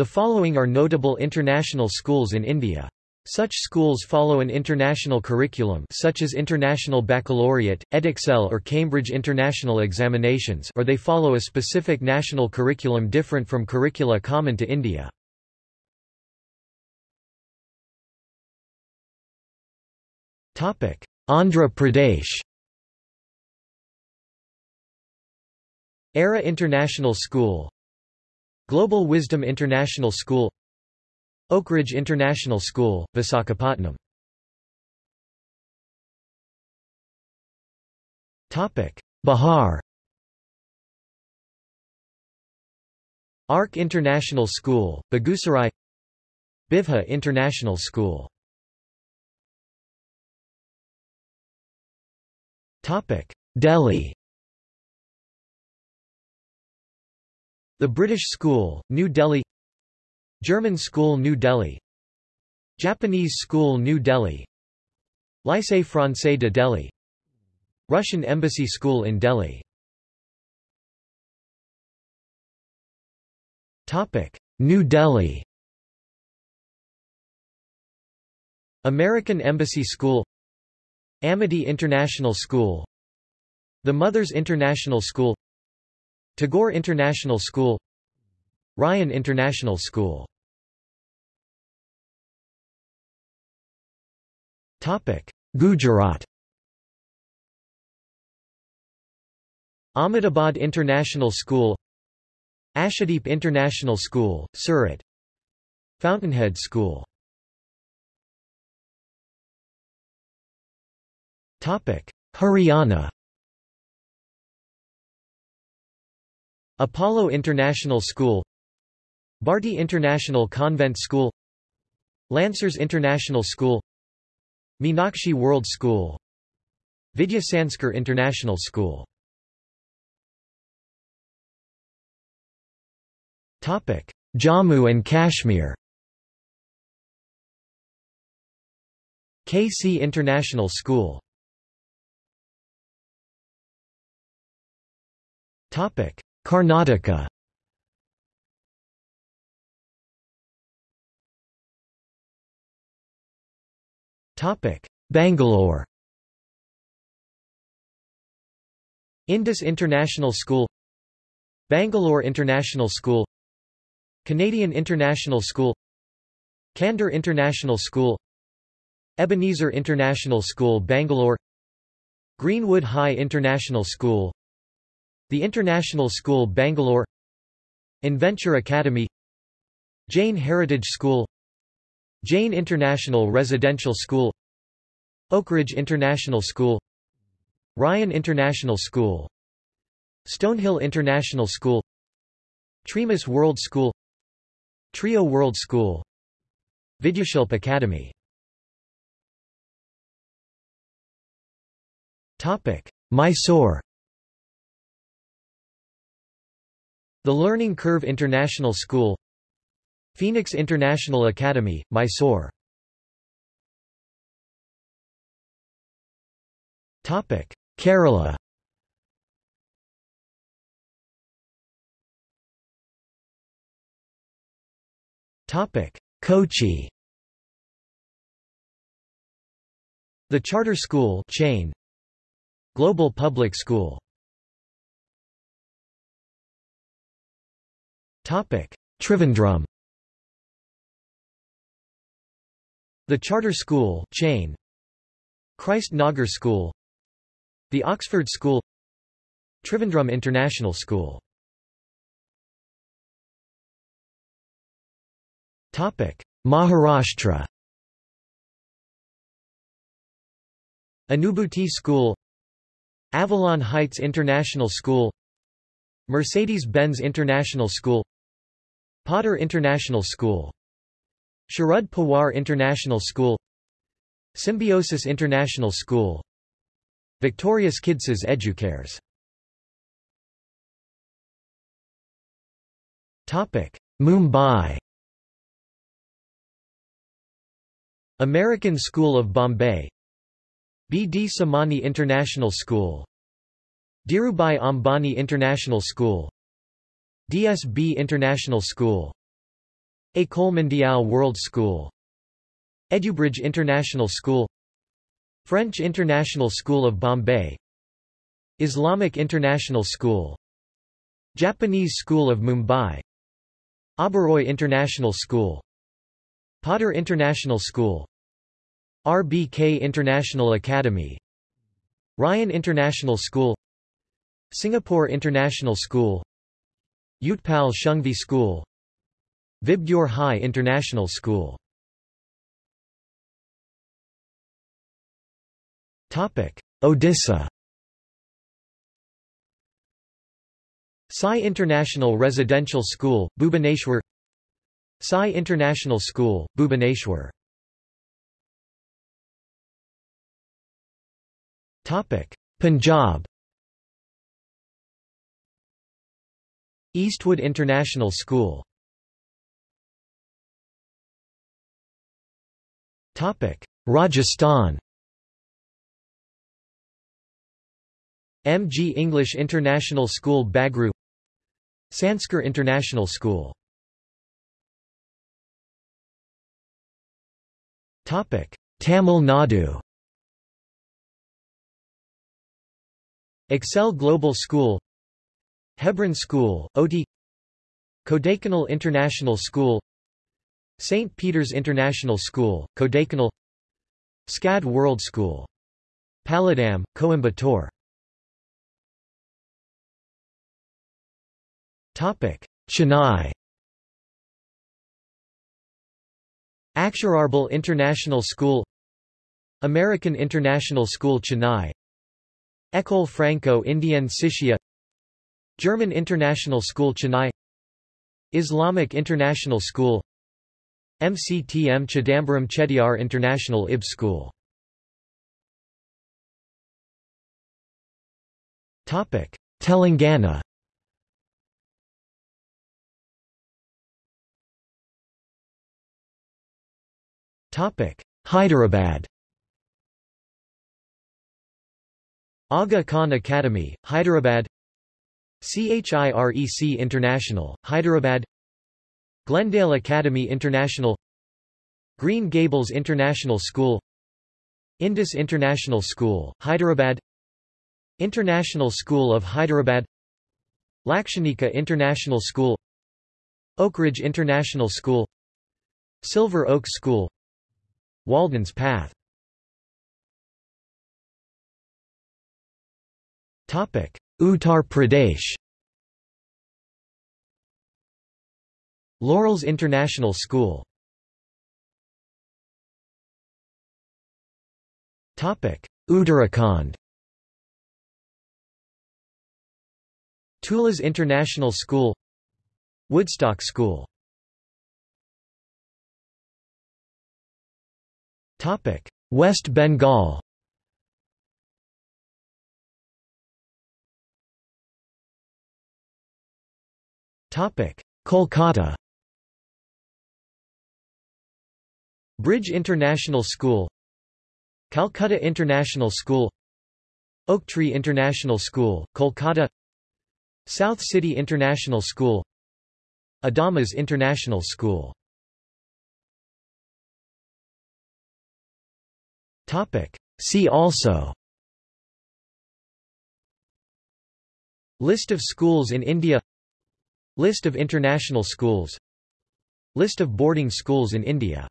The following are notable international schools in India. Such schools follow an international curriculum such as International Baccalaureate, Edexcel or Cambridge International Examinations or they follow a specific national curriculum different from curricula common to India. Andhra Pradesh ERA International School Global Wisdom International School Oakridge International School, Visakhapatnam. Bihar. ARC International School, Begusarai Bivha International School. Delhi The British School, New Delhi German School New Delhi Japanese School New Delhi Lycée Français de Delhi Russian Embassy School in Delhi New Delhi American Embassy School Amity International School The Mothers International School Tagore International School Ryan International School. Gujarat. Ahmedabad International School Ashadeep International School, Surat. Fountainhead School. Haryana Apollo International School Bharti International Convent School Lancers International School Meenakshi World School Vidya Sanskar International School. Jammu and Kashmir. KC International School Karnataka. Bangalore. Indus International School. Bangalore International School. Canadian International School. Candor International School. Ebenezer International School Bangalore. Greenwood High International School The International School Bangalore Inventure Academy Jain Heritage School Jain International Residential School Oakridge International School Ryan International School Stonehill International School Treamis World School Trio World School Vidyashilp Academy Mysore The Learning Curve International School Phoenix International Academy, Mysore. Kerala. Kochi. The Charter School chain. Global Public School Trivandrum. The Charter School chain Christ Nagar School. The Oxford School. Trivandrum International School. Maharashtra. Anubhuti School. Avalon Heights International School. Mercedes-Benz International School Potter International School Sharad Pawar International School Symbiosis International School Victorious Kidses Educares Mumbai American School of Bombay B. D. Samani International School Dhirubhai Ambani International School DSB International School École Mondiale World School Edubridge International School French International School of Bombay Islamic International School Japanese School of Mumbai Oberoi International School Potter International School RBK International Academy Ryan International School Singapore International School Utpal Shanghvi School Vibgyor High International School. Odisha. Sai International Residential School, Bhubaneswar. Sai International School, Bhubaneswar. Punjab Eastwood International School. Rajasthan. MG English International School Bagru. Sanskar International School. Tamil Nadu. Excel Global School Hebron School, Ooty Kodaikanal International School St. Peter's International School, Kodaikanal SCAD World School. Palladam, Coimbatore Chennai Akshar Arbol International School American International School Chennai École Franco-Indienne Shishya German International School Chennai. Islamic International School. MCTM Chidambaram Chettiar International IB School. Telangana. Hyderabad. Aga Khan Academy, Hyderabad CHIREC International, Hyderabad Glendale Academy International Green Gables International School Indus International School, Hyderabad International School of Hyderabad Lakshanika International School Oakridge International School Silver Oak School Walden's Path Uttar Pradesh. Laurels International School. Uttarakhand. Tulas International School. Woodstock School. West Bengal Kolkata. Bridge International School. Calcutta International School. Oaktree International School, Kolkata. South City International School. Adamas International School. See also. List of schools in India List of international schools. List of boarding schools in India